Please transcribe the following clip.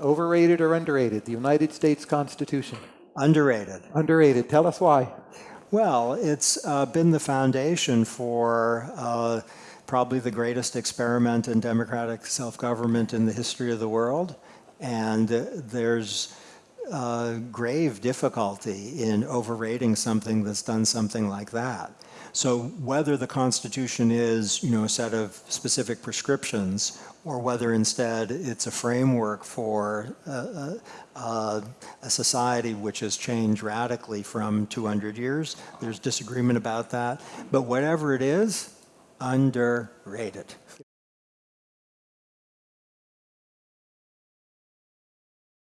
Overrated or underrated? The United States Constitution. Underrated. Underrated. Tell us why. Well, it's uh, been the foundation for uh, probably the greatest experiment in democratic self-government in the history of the world. And uh, there's uh, grave difficulty in overrating something that's done something like that. So whether the Constitution is, you know, a set of specific prescriptions or whether instead it's a framework for uh, uh, a society which has changed radically from 200 years, there's disagreement about that. But whatever it is, underrated.